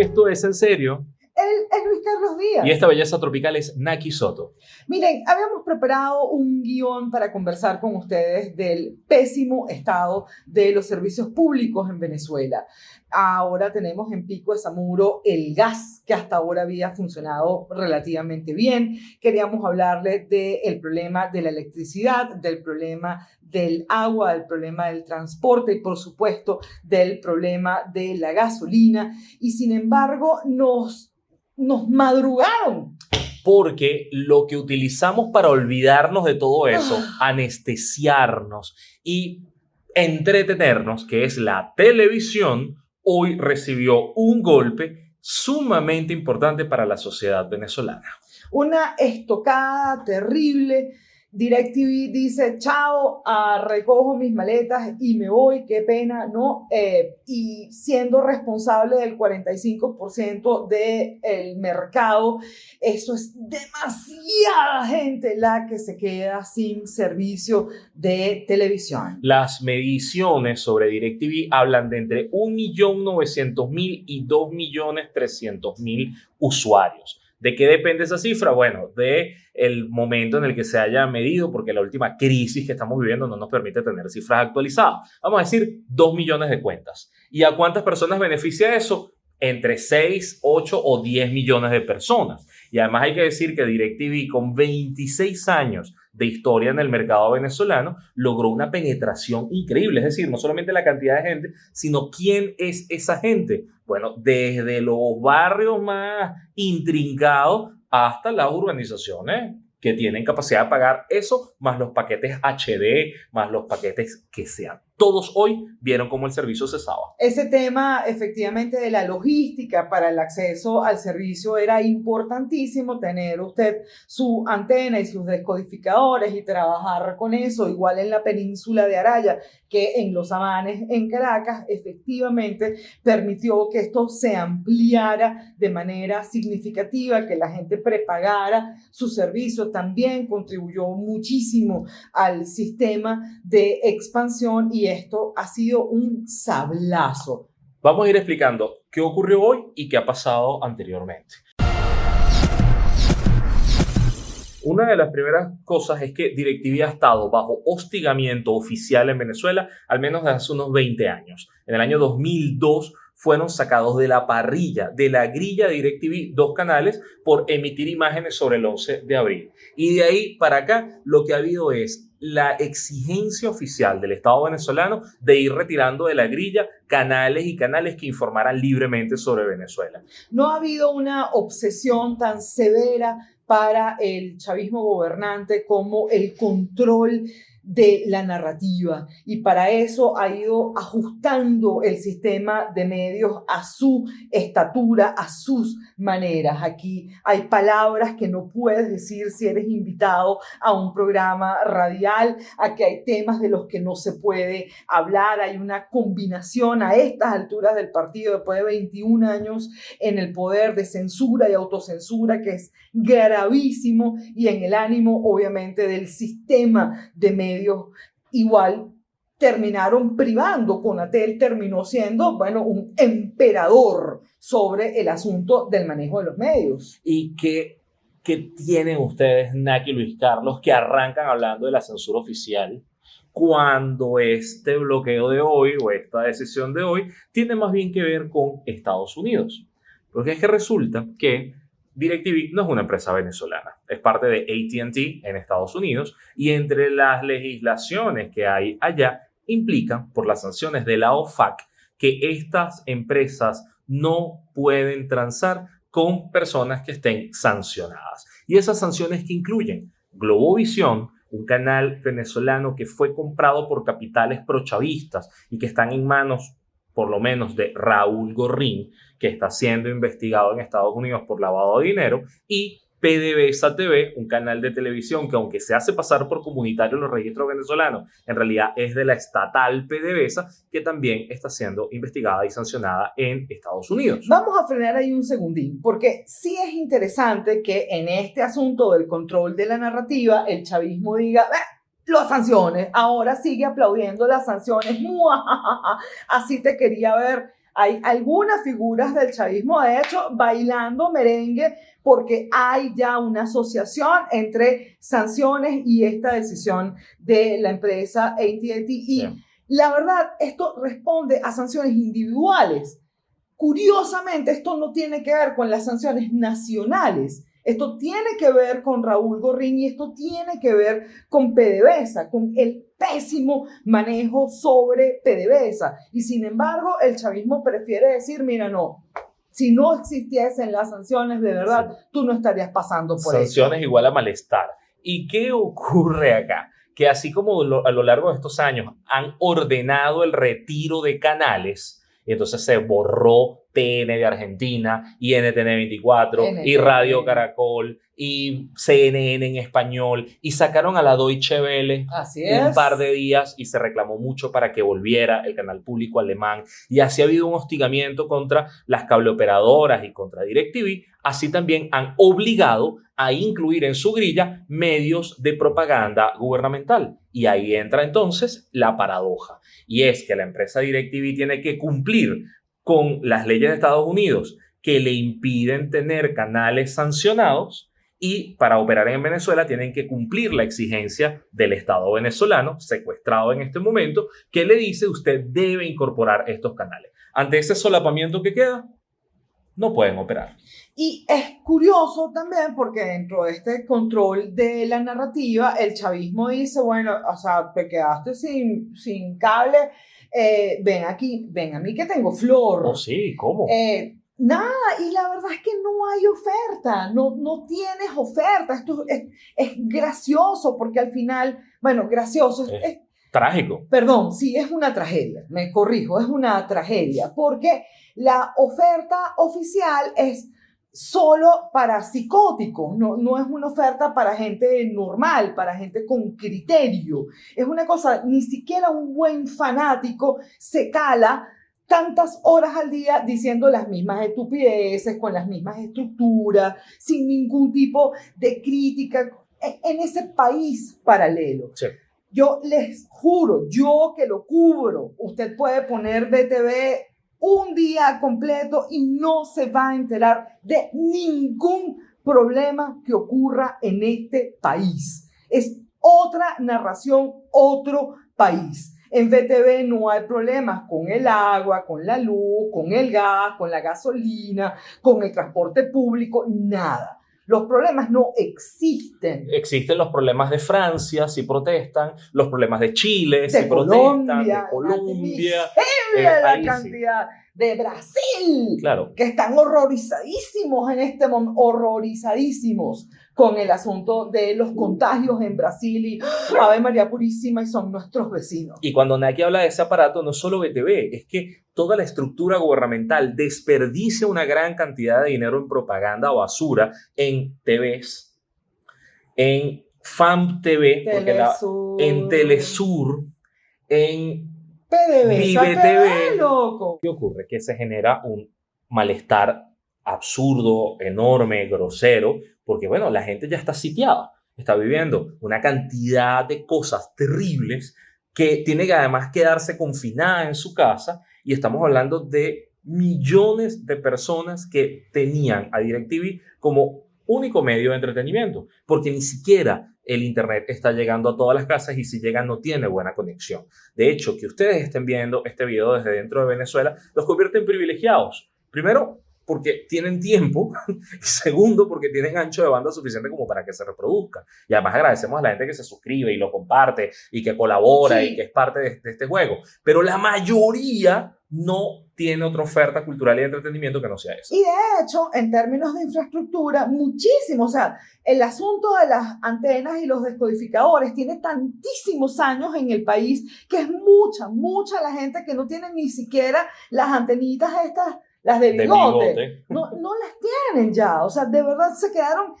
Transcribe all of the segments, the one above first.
Esto es en serio. Carlos Díaz. Y esta belleza tropical es Naki Soto. Miren, habíamos preparado un guion para conversar con ustedes del pésimo estado de los servicios públicos en Venezuela. Ahora tenemos en Pico de Zamuro el gas, que hasta ahora había funcionado relativamente bien. Queríamos hablarle del problema de la electricidad, del problema del agua, del problema del transporte y, por supuesto, del problema de la gasolina. Y sin embargo, nos nos madrugaron. Porque lo que utilizamos para olvidarnos de todo eso, ah. anestesiarnos y entretenernos, que es la televisión, hoy recibió un golpe sumamente importante para la sociedad venezolana. Una estocada terrible DirecTV dice, chao, recojo mis maletas y me voy, qué pena, ¿no? Eh, y siendo responsable del 45% del mercado, eso es demasiada gente la que se queda sin servicio de televisión. Las mediciones sobre DirecTV hablan de entre 1.900.000 y 2.300.000 usuarios. ¿De qué depende esa cifra? Bueno, de el momento en el que se haya medido, porque la última crisis que estamos viviendo no nos permite tener cifras actualizadas. Vamos a decir 2 millones de cuentas. ¿Y a cuántas personas beneficia eso? Entre 6, 8 o 10 millones de personas. Y además hay que decir que DirecTV con 26 años de historia en el mercado venezolano logró una penetración increíble. Es decir, no solamente la cantidad de gente, sino quién es esa gente. Bueno, desde los barrios más intrincados hasta las urbanizaciones que tienen capacidad de pagar eso, más los paquetes HD, más los paquetes que sean todos hoy vieron cómo el servicio cesaba. Ese tema efectivamente de la logística para el acceso al servicio era importantísimo, tener usted su antena y sus descodificadores y trabajar con eso, igual en la península de Araya que en Los Amanes, en Caracas, efectivamente permitió que esto se ampliara de manera significativa, que la gente prepagara su servicio, también contribuyó muchísimo al sistema de expansión y esto ha sido un sablazo. Vamos a ir explicando qué ocurrió hoy y qué ha pasado anteriormente. Una de las primeras cosas es que DirecTV ha estado bajo hostigamiento oficial en Venezuela al menos desde hace unos 20 años. En el año 2002 fueron sacados de la parrilla, de la grilla de DirecTV, dos canales, por emitir imágenes sobre el 11 de abril. Y de ahí para acá lo que ha habido es la exigencia oficial del Estado venezolano de ir retirando de la grilla canales y canales que informaran libremente sobre Venezuela. No ha habido una obsesión tan severa para el chavismo gobernante como el control de la narrativa. Y para eso ha ido ajustando el sistema de medios a su estatura, a sus maneras. Aquí hay palabras que no puedes decir si eres invitado a un programa radial, aquí hay temas de los que no se puede hablar, hay una combinación a estas alturas del partido después de 21 años en el poder de censura y autocensura que es gravísimo. Y en el ánimo obviamente del sistema de medios igual terminaron privando, Conatel terminó siendo, bueno, un emperador sobre el asunto del manejo de los medios. ¿Y qué, qué tienen ustedes, Naki Luis Carlos, que arrancan hablando de la censura oficial? cuando este bloqueo de hoy o esta decisión de hoy tiene más bien que ver con Estados Unidos. Porque es que resulta que DirecTV no es una empresa venezolana, es parte de ATT en Estados Unidos y entre las legislaciones que hay allá implican por las sanciones de la OFAC que estas empresas no pueden transar con personas que estén sancionadas. Y esas sanciones que incluyen Globovisión, un canal venezolano que fue comprado por capitales prochavistas y que están en manos por lo menos de Raúl Gorrín, que está siendo investigado en Estados Unidos por lavado de dinero, y PDVSA TV, un canal de televisión que aunque se hace pasar por comunitario los registros venezolanos, en realidad es de la estatal PDVSA, que también está siendo investigada y sancionada en Estados Unidos. Vamos a frenar ahí un segundín, porque sí es interesante que en este asunto del control de la narrativa, el chavismo diga, las sanciones, ahora sigue aplaudiendo las sanciones, así te quería ver Hay algunas figuras del chavismo, de hecho, bailando merengue porque hay ya una asociación entre sanciones y esta decisión de la empresa AT&T. Y la verdad, esto responde a sanciones individuales. Curiosamente, esto no tiene que ver con las sanciones nacionales. Esto tiene que ver con Raúl Gorrín y esto tiene que ver con PDVSA, con el pésimo manejo sobre PDVSA. Y sin embargo, el chavismo prefiere decir, mira, no, si no existiesen las sanciones de verdad, tú no estarías pasando por eso. Sanciones igual a malestar. ¿Y qué ocurre acá? Que así como a lo largo de estos años han ordenado el retiro de canales, y entonces se borró TN de Argentina y NTN 24 y Radio Caracol y CNN en español y sacaron a la Deutsche Welle un par de días y se reclamó mucho para que volviera el canal público alemán y así ha habido un hostigamiento contra las cableoperadoras y contra DirecTV, así también han obligado a incluir en su grilla medios de propaganda gubernamental. Y ahí entra entonces la paradoja y es que la empresa DirecTV tiene que cumplir con las leyes de Estados Unidos que le impiden tener canales sancionados y para operar en Venezuela tienen que cumplir la exigencia del Estado venezolano, secuestrado en este momento, que le dice usted debe incorporar estos canales. Ante ese solapamiento que queda, no pueden operar. Y es curioso también porque dentro de este control de la narrativa, el chavismo dice, bueno, o sea, te quedaste sin, sin cable eh, ven aquí, ven a mí que tengo flor. Oh, sí, ¿cómo? Eh, nada, y la verdad es que no hay oferta, no, no tienes oferta. Esto es, es gracioso porque al final, bueno, gracioso. Es, trágico. Perdón, sí, es una tragedia, me corrijo, es una tragedia porque la oferta oficial es solo para psicóticos, no, no es una oferta para gente normal, para gente con criterio. Es una cosa, ni siquiera un buen fanático se cala tantas horas al día diciendo las mismas estupideces, con las mismas estructuras, sin ningún tipo de crítica en ese país paralelo. Yo les juro, yo que lo cubro, usted puede poner BTV un día completo y no se va a enterar de ningún problema que ocurra en este país. Es otra narración, otro país. En VTV no hay problemas con el agua, con la luz, con el gas, con la gasolina, con el transporte público, nada. Los problemas no existen. Existen los problemas de Francia, si protestan, los problemas de Chile, si protestan, de Colombia. Eh, la cantidad de Brasil, claro. que están horrorizadísimos en este momento, horrorizadísimos con el asunto de los contagios en Brasil y Ave María Purísima y son nuestros vecinos. Y cuando Naki habla de ese aparato, no solo BTV, es que toda la estructura gubernamental desperdicia una gran cantidad de dinero en propaganda o basura en TVs, en FAM TV, en Telesur, en PDVSA, TV. loco. ¿Qué ocurre? Que se genera un malestar absurdo, enorme, grosero, porque bueno, la gente ya está sitiada, está viviendo una cantidad de cosas terribles que tiene que además quedarse confinada en su casa y estamos hablando de millones de personas que tenían a DirecTV como único medio de entretenimiento, porque ni siquiera el Internet está llegando a todas las casas y si llega no tiene buena conexión. De hecho, que ustedes estén viendo este video desde dentro de Venezuela los convierte en privilegiados. Primero, porque tienen tiempo y segundo porque tienen ancho de banda suficiente como para que se reproduzca. Y además agradecemos a la gente que se suscribe y lo comparte y que colabora y que es parte de, este juego. Pero la mayoría no tiene otra oferta cultural y de entretenimiento que no sea eso. Y de hecho, en términos de infraestructura, muchísimo. O sea, el asunto de las antenas y los descodificadores tiene tantísimos años en el país que es mucha, mucha la gente que no tiene ni siquiera las antenitas estas las de bigote, No, no las tienen ya. O sea, de verdad se quedaron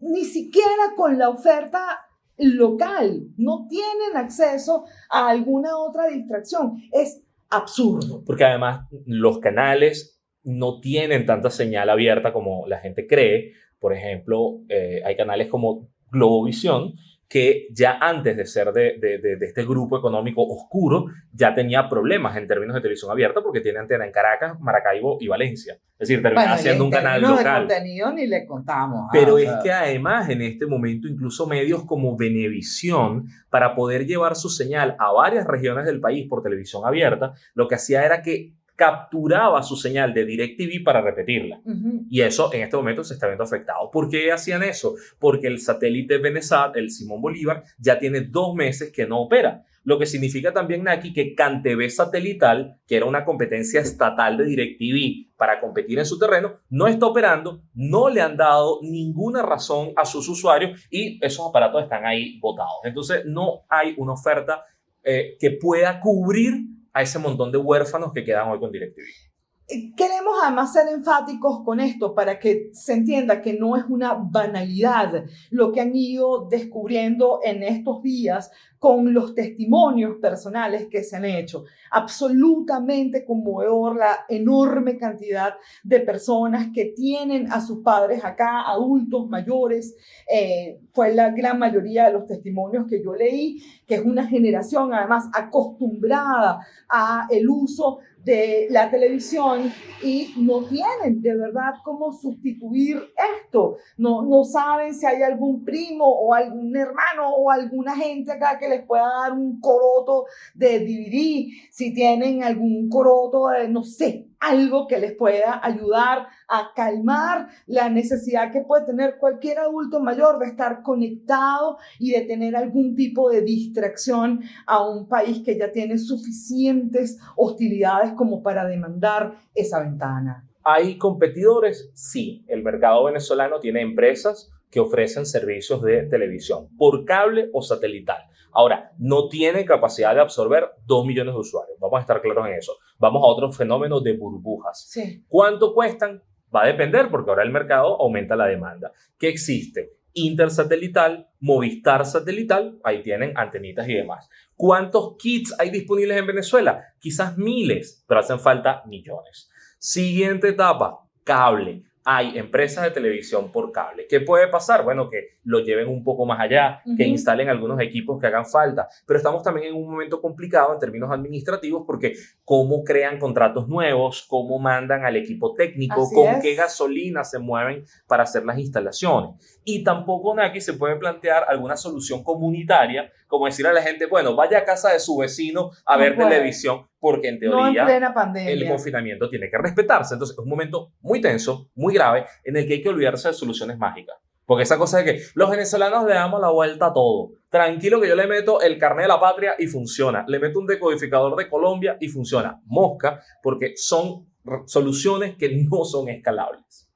ni siquiera con la oferta local. No tienen acceso a alguna otra distracción. Es absurdo. Porque además los canales no tienen tanta señal abierta como la gente cree. Por ejemplo, eh, hay canales como Globovisión que ya antes de ser de, de, de, este grupo económico oscuro, ya tenía problemas en términos de televisión abierta porque tiene antena en Caracas, Maracaibo y Valencia. Es decir, Bueno, y siendo en un canal local. de contenido ni le contamos. ah, Pero es que además en este momento incluso medios como Venevisión, para poder llevar su señal a varias regiones del país por televisión abierta, lo que hacía era que capturaba su señal de DirecTV para repetirla. Y eso en este momento se está viendo afectado. ¿Por qué hacían eso? Porque el satélite Benesat, el Simón Bolívar, ya tiene dos meses que no opera. Lo que significa también, Naki, que CanTV Satelital, que era una competencia estatal de DirecTV para competir en su terreno, no está operando, no le han dado ninguna razón a sus usuarios y esos aparatos están ahí botados. Entonces, no hay una oferta eh, que pueda cubrir a ese montón de huérfanos que quedan hoy con DirecTV. Queremos además ser enfáticos con esto para que se entienda que no es una banalidad lo que han ido descubriendo en estos días con los testimonios personales que se han hecho. Absolutamente conmovedor la enorme cantidad de personas que tienen a sus padres acá, adultos mayores. Eh, fue la gran mayoría de los testimonios que yo leí, que es una generación además acostumbrada a el uso de la televisión y no tienen de verdad cómo sustituir esto. No, no saben si hay algún primo o algún hermano o alguna gente acá que les pueda dar un coroto de DVD, si tienen algún coroto de, no sé, algo que les pueda ayudar a calmar la necesidad que puede tener cualquier adulto mayor de estar conectado y de tener algún tipo de distracción a un país que ya tiene suficientes hostilidades como para demandar esa ventana. ¿Hay competidores? Sí. El mercado venezolano tiene empresas que ofrecen servicios de televisión por cable o satelital. Ahora, no tiene capacidad de absorber 2 millones de usuarios. Vamos a estar claros en eso. Vamos a otro fenómeno de burbujas. Sí. ¿Cuánto cuestan? Va a depender porque ahora el mercado aumenta la demanda. ¿Qué existe? Intersatelital, Movistar satelital, ahí tienen antenitas y demás. ¿Cuántos kits hay disponibles en Venezuela? Quizás miles, pero hacen falta millones. Siguiente etapa, cable. Hay empresas de televisión por cable. ¿Qué puede pasar? Bueno, que lo lleven un poco más allá, que instalen algunos equipos que hagan falta. Pero estamos también en un momento complicado en términos administrativos porque cómo crean contratos nuevos, cómo mandan al equipo técnico, Así con es. qué gasolina se mueven para hacer las instalaciones. Y tampoco, Naki, se puede plantear alguna solución comunitaria, como decir a la gente, bueno, vaya a casa de su vecino a No ver puede. televisión, porque en No en teoría plena el pandemia. confinamiento tiene que respetarse. Entonces, es un momento muy tenso, muy grave, en el que hay que olvidarse de soluciones mágicas. Porque esa cosa de que los venezolanos le damos la vuelta a todo. Tranquilo que yo le meto el carnet de la patria y funciona. Le meto un decodificador de Colombia y funciona. Mosca, porque son soluciones que no son escalables.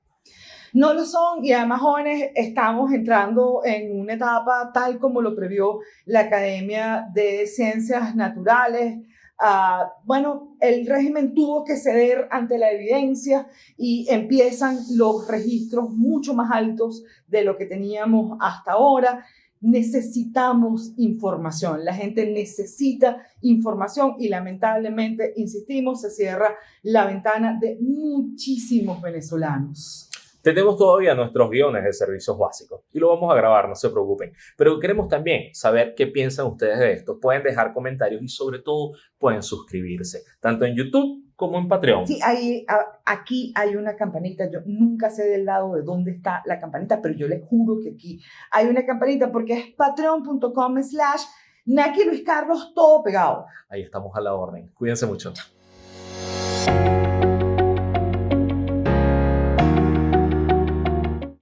No lo son y además jóvenes estamos entrando en una etapa tal como lo previó la Academia de Ciencias Naturales. Ah, bueno, el régimen tuvo que ceder ante la evidencia y empiezan los registros mucho más altos de lo que teníamos hasta ahora. Necesitamos información, la gente necesita información y lamentablemente, insistimos, se cierra la ventana de muchísimos venezolanos. Tenemos todavía nuestros guiones de servicios básicos y lo vamos a grabar, no se preocupen. Pero queremos también saber qué piensan ustedes de esto. Pueden dejar comentarios y sobre todo pueden suscribirse, tanto en YouTube como en Patreon. Sí, hay, aquí hay una campanita. Yo nunca sé del lado de dónde está la campanita, pero yo les juro que aquí hay una campanita porque es patreon.com slash Naki Luis Carlos, todo pegado. Ahí estamos a la orden. Cuídense mucho. Chao.